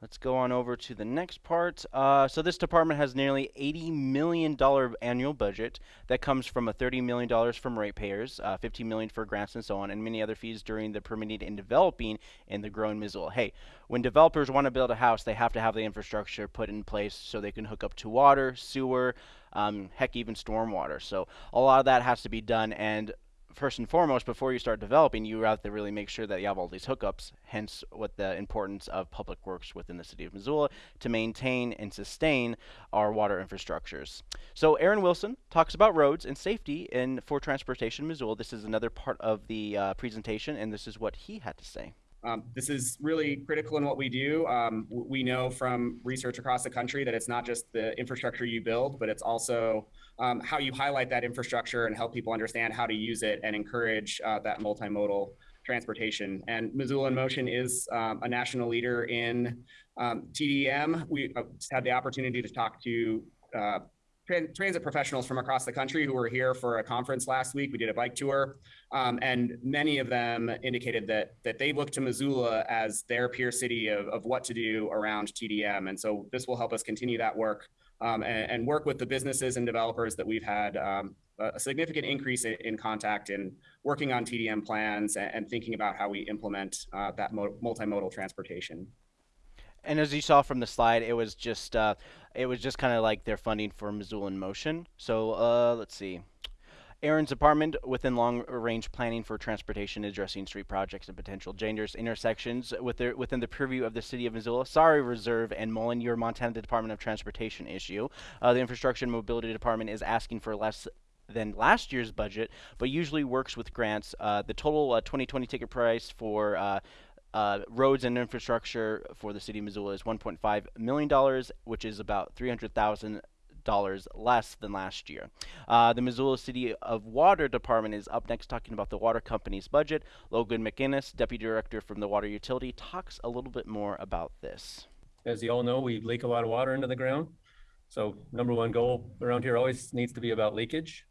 Let's go on over to the next part. Uh, so this department has nearly $80 million annual budget that comes from a $30 million from ratepayers, uh, $15 million for grants and so on, and many other fees during the permitting and developing in the growing Missoula. Hey, when developers want to build a house, they have to have the infrastructure put in place so they can hook up to water, sewer, um, heck, even stormwater. So a lot of that has to be done, and first and foremost, before you start developing, you have to really make sure that you have all these hookups, hence what the importance of public works within the city of Missoula to maintain and sustain our water infrastructures. So Aaron Wilson talks about roads and safety in for transportation Missoula. This is another part of the uh, presentation, and this is what he had to say. Um, this is really critical in what we do. Um, we know from research across the country that it's not just the infrastructure you build, but it's also um, how you highlight that infrastructure and help people understand how to use it and encourage uh, that multimodal transportation. And Missoula in Motion is um, a national leader in um, TDM. We uh, had the opportunity to talk to uh, transit professionals from across the country who were here for a conference last week. We did a bike tour, um, and many of them indicated that that they look to Missoula as their peer city of, of what to do around TDM. And so this will help us continue that work um, and, and, work with the businesses and developers that we've had um, a significant increase in, in, contact in working on TDM plans and, and thinking about how we implement uh, that multimodal transportation. And as you saw from the slide, it was just uh, it was just kind of like their funding for Missoula in Motion. So uh, let's see. Aaron's apartment within long-range planning for transportation, addressing street projects and potential dangerous intersections within, within the purview of the city of Missoula. Sorry, Reserve and Mullen, your Montana Department of Transportation issue. Uh, the Infrastructure and Mobility Department is asking for less than last year's budget, but usually works with grants. Uh, the total uh, 2020 ticket price for uh, roads and infrastructure for the city of Missoula is 1.5 million dollars, which is about 300,000 dollars less than last year. Uh, the Missoula City of Water Department is up next talking about the water company's budget. Logan McInnes, Deputy Director from the Water Utility, talks a little bit more about this. As you all know, we leak a lot of water into the ground. So number one goal around here always needs to be about leakage.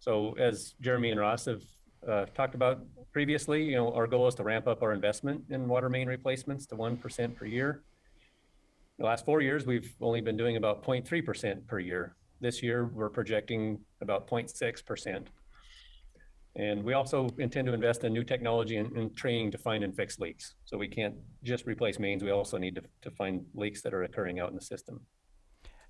So as Jeremy and Ross have uh, talked about previously, you know, our goal is to ramp up our investment in water main replacements to 1% per year. The last four years, we've only been doing about 0.3% per year. This year, we're projecting about 0.6%. And we also intend to invest in new technology and, and, training to find and fix leaks. So we can't just replace mains, we also need to, to find leaks that are occurring out in the system.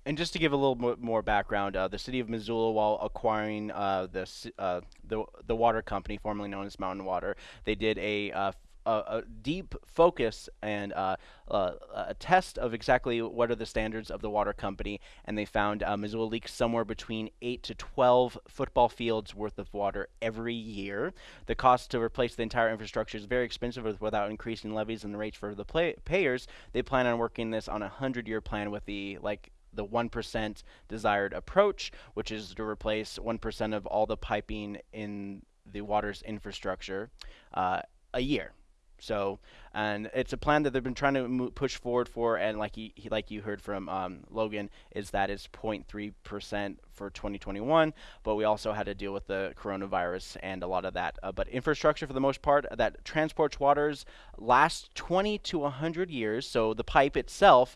And just to give a little more background, uh, the city of Missoula, while acquiring uh, the, uh, the the water company formerly known as Mountain Water, they did a uh, a, a deep focus and uh, uh, a test of exactly what are the standards of the water company, and they found Missoula leaks somewhere between 8 to 12 football fields worth of water every year. The cost to replace the entire infrastructure is very expensive without increasing levies and the rates for the payers. They plan on working this on a 100 year plan with the like the 1% desired approach, which is to replace 1% of all the piping in the water's infrastructure uh, a year. So, and it's a plan that they've been trying to push forward for, and like he, he like you heard from um, Logan, is that it's 0.3 percent for 2021. But we also had to deal with the coronavirus and a lot of that. Uh, but infrastructure, for the most part, that transports waters last 20 to 100 years. So the pipe itself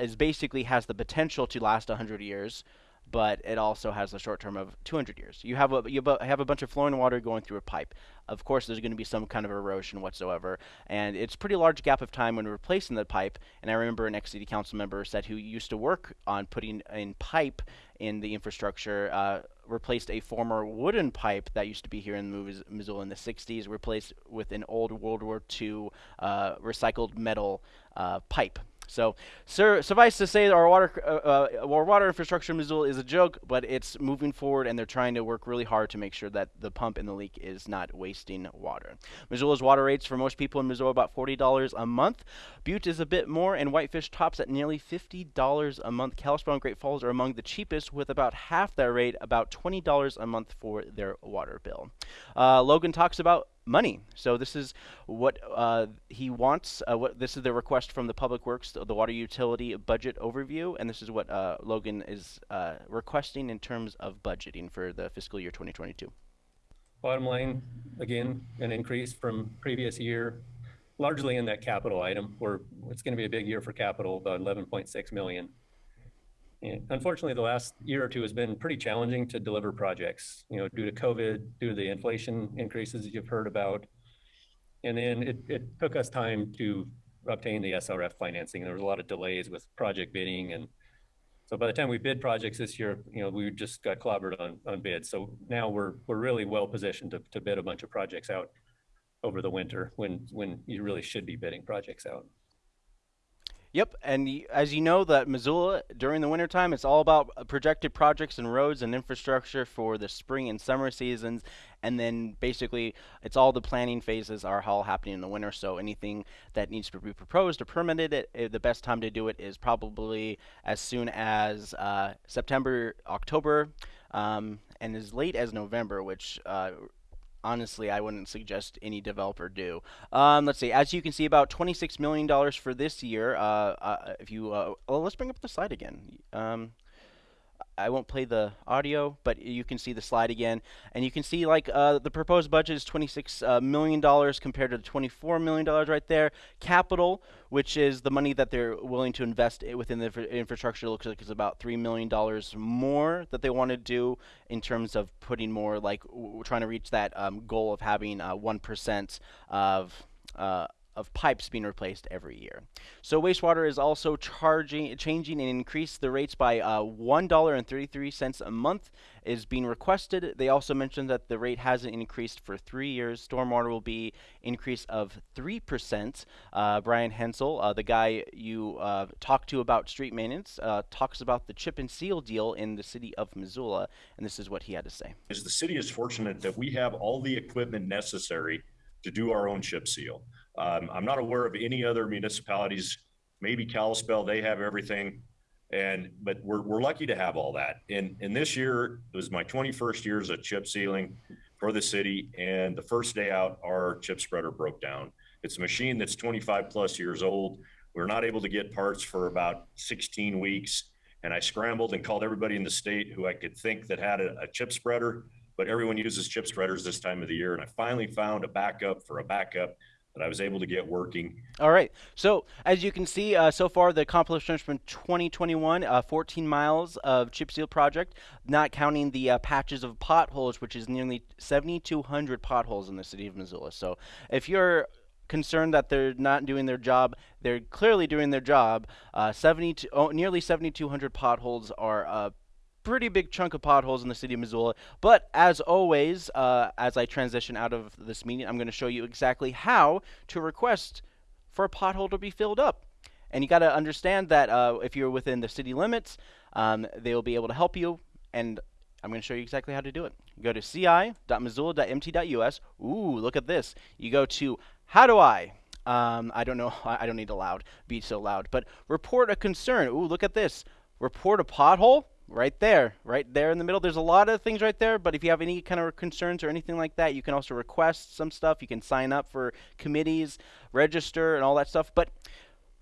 is basically has the potential to last 100 years but it also has a short term of 200 years. You have a you have a bunch of flowing water going through a pipe. Of course, there's going to be some kind of erosion whatsoever, and it's pretty large gap of time when replacing the pipe. And I remember an ex-city council member said who used to work on putting in pipe in the infrastructure. Uh, replaced a former wooden pipe that used to be here in Missoula in the 60s, replaced with an old World War II uh, recycled metal uh, pipe so, sir, suffice to say, our water, uh, uh, our water infrastructure in Missoula is a joke, but it's moving forward, and they're trying to work really hard to make sure that the pump in the leak is not wasting water. Missoula's water rates for most people in Missoula about $40 a month. Butte is a bit more, and Whitefish tops at nearly $50 a month. Kalispell and Great Falls are among the cheapest, with about half that rate, about $20 a month for their water bill. Uh, Logan talks about money. So this is what uh, he wants. Uh, what this is the request from the Public Works, the, the water utility budget overview, and this is what uh, Logan is uh, requesting in terms of budgeting for the fiscal year 2022. Bottom line, again, an increase from previous year, largely in that capital item, where it's going to be a big year for capital, about 11.6 million. Unfortunately, the last year or two has been pretty challenging to deliver projects, you know, due to COVID, due to the inflation increases you've heard about. And then it, it took us time to obtain the SRF financing. There was a lot of delays with project bidding. And so by the time we bid projects this year, you know, we just got clobbered on, on bids. So now we're, we're really well positioned to, to bid a bunch of projects out over the winter when, when you really should be bidding projects out. Yep, and as you know, that Missoula during the wintertime, it's all about uh, projected projects and roads and infrastructure for the spring and summer seasons, and then basically it's all the planning phases are all happening in the winter. So anything that needs to be proposed or permitted, it, it, the best time to do it is probably as soon as uh, September, October, um, and as late as November, which uh, honestly, I wouldn't suggest any developer do. Um, let's see. As you can see, about $26 million for this year. Uh, uh, if you, uh, well, let's bring up the slide again. Um, I won't play the audio, but you can see the slide again, and you can see like uh, the proposed budget is 26 uh, million dollars compared to the 24 million dollars right there. Capital, which is the money that they're willing to invest within the infrastructure, looks like it's about three million dollars more that they want to do in terms of putting more like trying to reach that um, goal of having uh, one of uh, of pipes being replaced every year. So wastewater is also charging, changing and increased the rates by uh, $1.33 a month is being requested. They also mentioned that the rate hasn't increased for three years. Stormwater will be increase of 3%. Uh, Brian Hensel, uh, the guy you uh, talked to about street maintenance, uh, talks about the chip and seal deal in the city of Missoula, and this is what he had to say. Is the city is fortunate that we have all the equipment necessary to do our own chip seal. Um, I'm not aware of any other municipalities, maybe Kalispell, they have everything. And, but we're, we're lucky to have all that. And, and this year it was my 21st year as a chip sealing for the city. And the first day out, our chip spreader broke down. It's a machine that's 25 plus years old. We are not able to get parts for about 16 weeks. And I scrambled and called everybody in the state who I could think that had a, a chip spreader, but everyone uses chip spreaders this time of the year. And I finally found a backup for a backup that I was able to get working. All right. So as you can see, uh, so far the accomplishments from 2021, uh, 14 miles of chip seal project, not counting the uh, patches of potholes, which is nearly 7,200 potholes in the city of Missoula. So if you're concerned that they're not doing their job. They're clearly doing their job. Uh, 70 oh, nearly 7,200 potholes are uh, pretty big chunk of potholes in the city of Missoula. But as always, uh, as I transition out of this meeting, I'm going to show you exactly how to request for a pothole to be filled up. And you got to understand that uh, if you're within the city limits, um, they will be able to help you. And I'm going to show you exactly how to do it. go to ci.missoula.mt.us. Ooh, look at this. You go to How Do I? Um, I don't know. *laughs* I don't need to loud be so loud. But report a concern. Ooh, look at this. Report a pothole right there, right there in the middle. There's a lot of things right there, but if you have any kind of concerns or anything like that, you can also request some stuff. You can sign up for committees, register, and all that stuff. But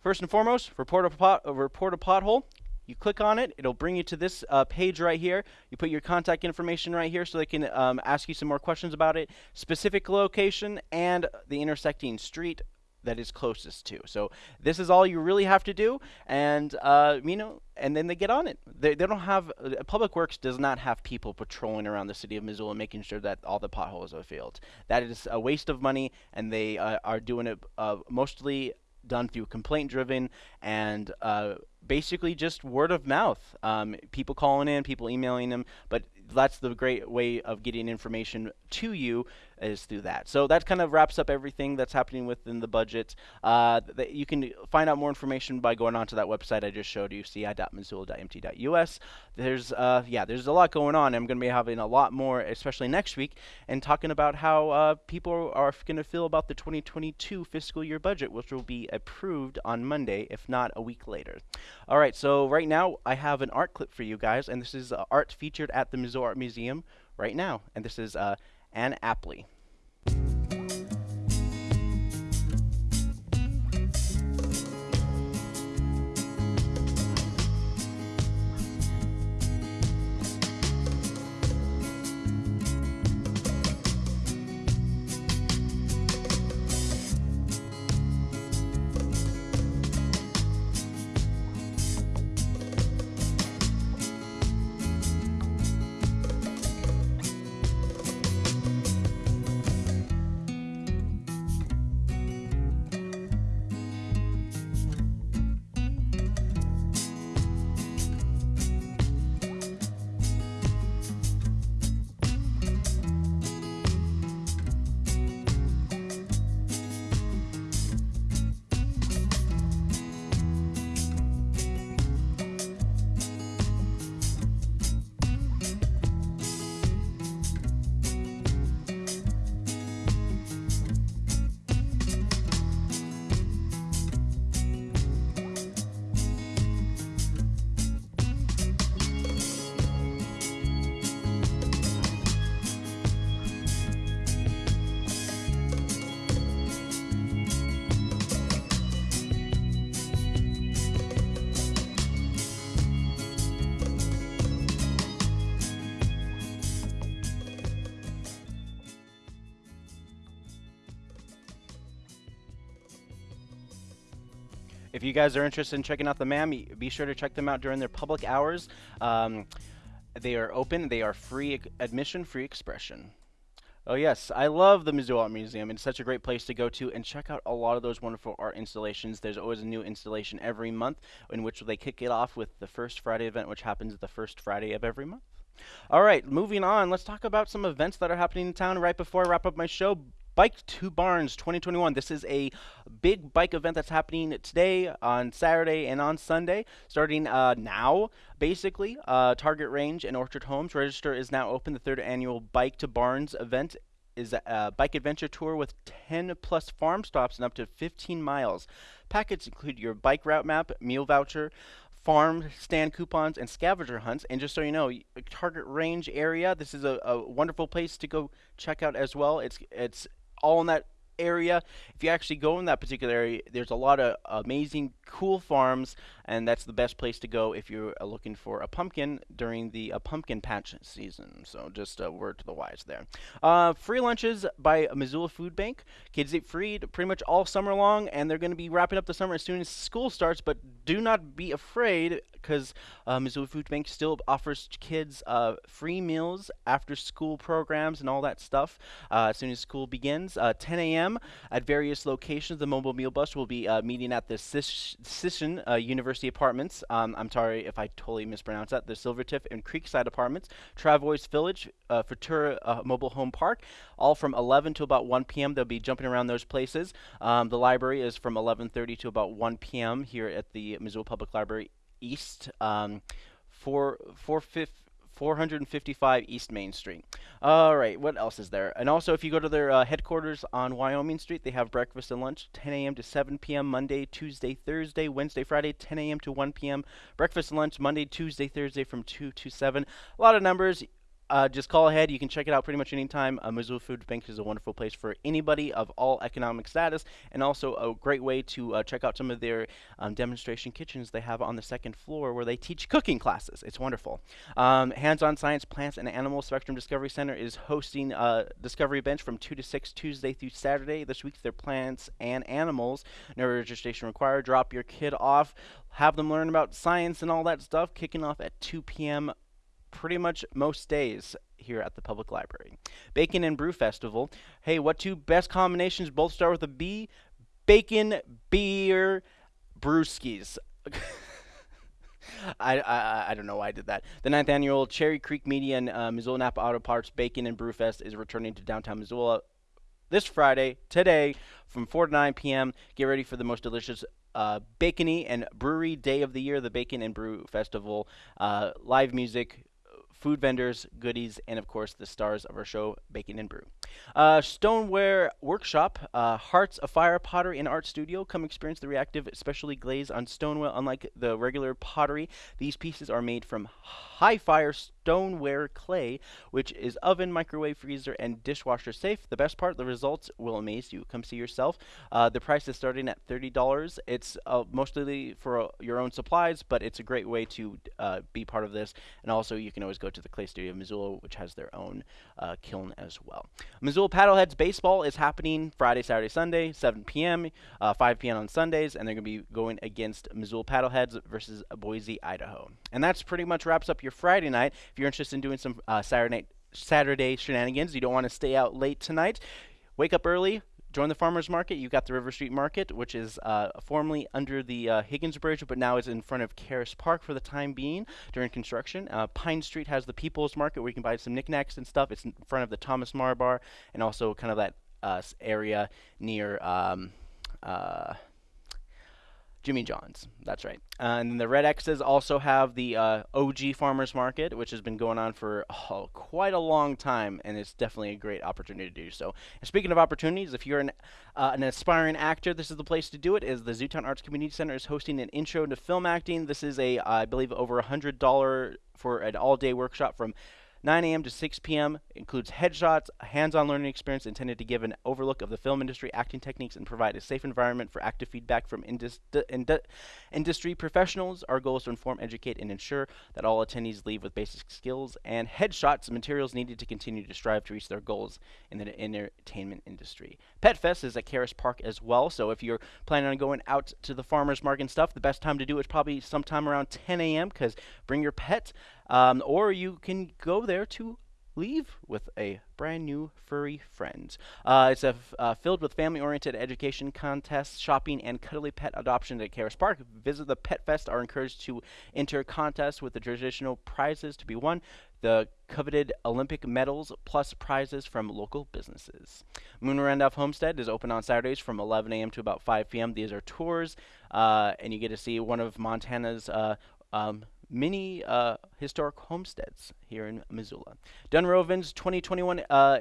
first and foremost, report a, pot, uh, report a pothole. You click on it, it'll bring you to this uh, page right here. You put your contact information right here so they can um, ask you some more questions about it, specific location, and the intersecting street that is closest to. So this is all you really have to do, and uh, you know, and then they get on it. They, they don't have uh, Public Works does not have people patrolling around the city of Missoula making sure that all the potholes are filled. That is a waste of money, and they uh, are doing it uh, mostly done through complaint driven and uh, basically just word of mouth. Um, people calling in, people emailing them, but that's the great way of getting information to you is through that. So that kind of wraps up everything that's happening within the budget. Uh, th- you can find out more information by going onto that website I just showed you, ci.missoula.mt.us. There's, uh, yeah, there's a lot going on. I'm going to be having a lot more, especially next week, and talking about how uh, people are going to feel about the 2022 fiscal year budget, which will be approved on Monday, if not a week later. All right, so right now I have an art clip for you guys, and this is uh, art featured at the Missoula Art Museum right now, and this is uh, Anne Apley. Guys are interested in checking out the MAM, be sure to check them out during their public hours. Um, they are open, they are free admission, free expression. Oh yes, I love the Missoula Art Museum. It's such a great place to go to and check out a lot of those wonderful art installations. There's always a new installation every month in which they kick it off with the first Friday event, which happens the first Friday of every month. All right, moving on. Let's talk about some events that are happening in town right before I wrap up my show. Bike to Barnes 2021. This is a big bike event that's happening today, on Saturday, and on Sunday, starting uh, now, basically. Uh, Target Range and Orchard Homes. Register is now open. The third annual Bike to Barnes event is a bike adventure tour with 10 plus farm stops and up to 15 miles. Packets include your bike route map, meal voucher, farm stand coupons and scavenger hunts. And just so you know, Target Range area, this is a, a wonderful place to go check out as well. It's it's all in that area. If you actually go in that particular area, there's a lot of amazing, cool farms, and that's the best place to go if you're uh, looking for a pumpkin during the uh, pumpkin patch season. So just a word to the wise there. Uh, free lunches by Missoula Food Bank. Kids eat free pretty much all summer long, and they're going to be wrapping up the summer as soon as school starts. But do not be afraid because uh, Missoula Food Bank still offers kids uh, free meals after school programs and all that stuff uh, as soon as school begins. Uh, 10 a.m. at various locations. The mobile meal bus will be meeting at the Sisseton uh, University University Apartments. Um, I'm sorry if I totally mispronounced that. The Silvertiff and Creekside Apartments, Travois Village, uh, Futura uh, Mobile Home Park, all from 11 to about 1 p.m. They'll be jumping around those places. Um, the library is from 11:30 to about 1 p.m. here at the Missoula Public Library East. Um, four, four, fifth, 455 East Main Street. All right, what else is there? And also, if you go to their uh, headquarters on Wyoming Street, they have breakfast and lunch 10 a.m. to 7 p.m. Monday, Tuesday, Thursday, Wednesday, Friday 10 a.m. to 1 p.m. Breakfast and lunch Monday, Tuesday, Thursday from 2 to 7. A lot of numbers uh, just call ahead. You can check it out pretty much anytime. Uh, Missoula Food Bank is a wonderful place for anybody of all economic status, and also a great way to uh, check out some of their um, demonstration kitchens they have on the second floor where they teach cooking classes. It's wonderful. Um, Hands-on Science Plants and Animal Spectrum Discovery Center is hosting a Discovery Bench from 2 to 6 Tuesday through Saturday. This week, their plants and animals. No registration required. Drop your kid off. Have them learn about science and all that stuff. Kicking off at 2 p.m pretty much most days here at the public library. Bacon and Brew Festival. Hey, what two best combinations both start with a B? Bacon, beer, brewskis. *laughs* I, I I don't know why I did that. The ninth annual Cherry Creek Media and uh, Missoula Napa Auto Parts Bacon and Brew Fest is returning to downtown Missoula this Friday, today, from 4 to 9 p.m. Get ready for the most delicious uh, bacony and brewery day of the year, the Bacon and Brew Festival. Uh, live music, food vendors, goodies, and of course the stars of our show, Bacon and Brew. Uh, Stoneware Workshop, uh, Hearts of Fire Pottery and Art Studio. Come experience the reactive, specially glazed on stoneware. Unlike the regular pottery, these pieces are made from high fire stoneware clay, which is oven, microwave, freezer, and dishwasher safe. The best part, the results will amaze you. Come see yourself. Uh, the price is starting at $30. It's uh, mostly for uh, your own supplies, but it's a great way to uh, be part of this. And also, you can always go to the Clay Studio of Missoula, which has their own kiln as well. Missoula Paddleheads Baseball is happening Friday, Saturday, Sunday, 7 p.m., uh, 5 p.m. on Sundays, and they're going to be going against Missoula Paddleheads versus Boise, Idaho. And that's pretty much wraps up your Friday night. If you're interested in doing some uh, Saturday night, Saturday shenanigans, you don't want to stay out late tonight. Wake up early, join the farmers market. You've got the River Street Market, which is uh, formerly under the uh, Higgins Bridge, but now is in front of Caras Park for the time being during construction. Uh, Pine Street has the People's Market where you can buy some knickknacks and stuff. It's in front of the Thomas Meagher Bar and also kind of that uh, area near. Um, uh, Jimmy John's. That's right. Uh, and then the Red X's also have the uh, OG Farmers Market, which has been going on for oh, quite a long time, and it's definitely a great opportunity to do so. And speaking of opportunities, if you're an, uh, an aspiring actor, this is the place to do it. Is the Zootown Arts Community Center is hosting an intro to film acting. This is a, I believe, over a hundred dollar for an all-day workshop from 9 a.m. to 6 p.m. includes headshots, a hands-on learning experience intended to give an overlook of the film industry, acting techniques, and provide a safe environment for active feedback from indus- indu- industry professionals. Our goal is to inform, educate, and ensure that all attendees leave with basic skills and headshots, materials needed to continue to strive to reach their goals in the entertainment industry. Pet Fest is at Caras Park as well, so if you're planning on going out to the farmers market and stuff, the best time to do it is probably sometime around 10 a.m. because bring your pet. Um, or you can go there to leave with a brand new furry friend. Uh, it's a uh, filled with family-oriented education contests, shopping, and cuddly pet adoption at Caras Park. Visit the Pet Fest are encouraged to enter contests with the traditional prizes to be won, the coveted Olympic medals, plus prizes from local businesses. Moon Randolph Homestead is open on Saturdays from 11 a.m. to about 5 p.m. These are tours, uh, and you get to see one of Montana's uh, um, many uh, historic homesteads here in Missoula. Dunrovin's 2021 uh,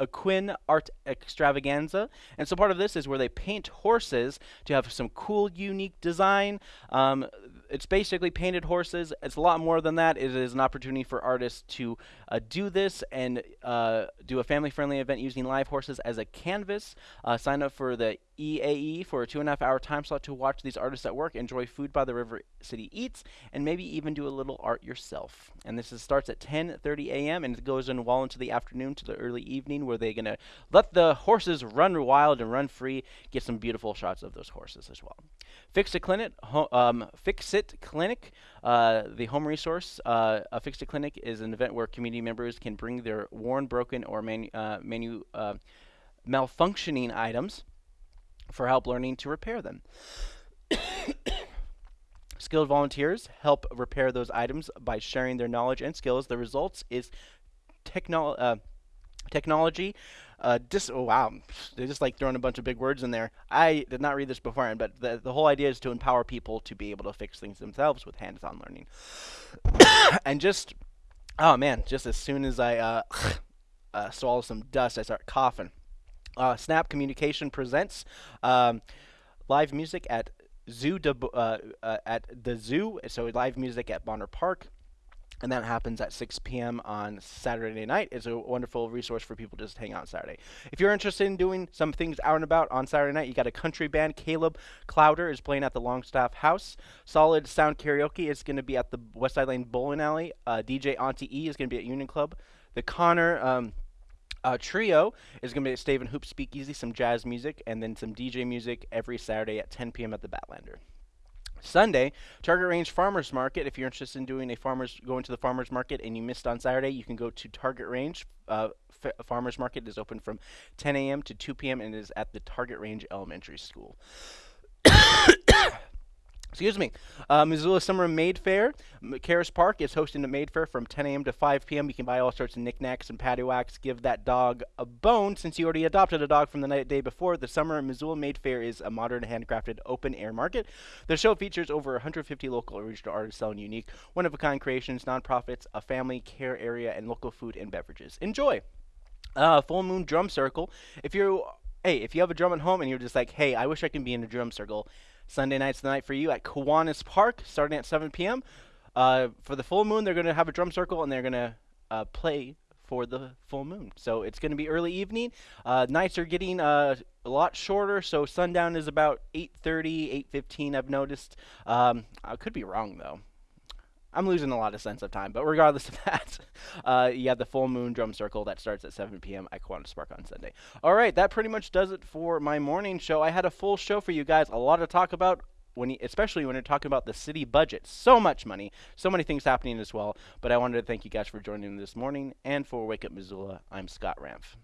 Equine Art Extravaganza. And so part of this is where they paint horses to have some cool, unique design. Um, it's basically painted horses. It's a lot more than that. It is an opportunity for artists to uh, do this and uh, do a family-friendly event using live horses as a canvas. Uh, sign up for the EAE for a two and a half hour time slot to watch these artists at work, enjoy food by the River City Eats, and maybe even do a little art yourself. And this is, starts at 10:30 a.m. and it goes in well into the afternoon to the early evening, where they're gonna let the horses run wild and run free. Get some beautiful shots of those horses as well. Fix It Clinic, um, Fix It Clinic, uh, the home resource. Uh, a Fix It Clinic is an event where community members can bring their worn, broken, or manu- uh, manu- uh, malfunctioning items for help learning to repair them. *coughs* Skilled volunteers help repair those items by sharing their knowledge and skills. The results is uh, technology. Uh, dis- oh, wow, They're just like throwing a bunch of big words in there. I did not read this beforehand, but the, the whole idea is to empower people to be able to fix things themselves with hands-on learning. *coughs* and just, oh man, just as soon as I uh, *coughs* uh, swallow some dust, I start coughing. Uh, Snap Communication presents um, live music at Zoo de, uh, uh, at the zoo. So live music at Bonner Park. And that happens at 6 p.m. on Saturday night. It's a wonderful resource for people to just hang out Saturday. If you're interested in doing some things out and about on Saturday night, you got a country band. Caleb Clowder is playing at the Longstaff House. Solid Sound Karaoke is going to be at the West Side Lane Bowling Alley. Uh, DJ Auntie E is going to be at Union Club. The Connor um, uh, trio is going to be at Stave and Hoop Speakeasy, some jazz music, and then some DJ music every Saturday at 10 p.m. at the Badlander. Sunday, Target Range Farmers Market. If you're interested in doing a farmers going to the farmers market and you missed on Saturday, you can go to Target Range. Uh, farmers Market is open from 10 a.m. to 2 p.m. and is at the Target Range Elementary School. *coughs* *coughs* Excuse me. Uh, Missoula Summer Made Fair. Caras Park is hosting the Made Fair from 10 a.m. to 5 p.m. You can buy all sorts of knickknacks and patty wax. Give that dog a bone since you already adopted a dog from the night day before. The Summer Missoula Made Fair is a modern handcrafted open air market. The show features over 150 local original artists selling unique, one of a kind creations, nonprofits, a family care area, and local food and beverages. Enjoy! Uh, Full Moon Drum Circle. If you're hey, if you have a drum at home and you're just like, hey, I wish I could be in a drum circle, Sunday night's the night for you at Kiwanis Park, starting at 7 p.m. Uh, for the full moon, they're going to have a drum circle and they're going to uh, play for the full moon. So it's going to be early evening. Uh, nights are getting uh, a lot shorter, so sundown is about 8:30, 8:15. I've noticed. Um, I could be wrong though. I'm losing a lot of sense of time, but regardless of *laughs* that, uh, you have the full moon drum circle that starts at 7 p.m. at Kiwanis Spark on Sunday. All right, that pretty much does it for my morning show. I had a full show for you guys, a lot to talk about. When you, especially when you're talking about the city budget, so much money, so many things happening as well. But I wanted to thank you guys for joining me this morning, and for Wake Up Missoula, I'm Scott Ramph.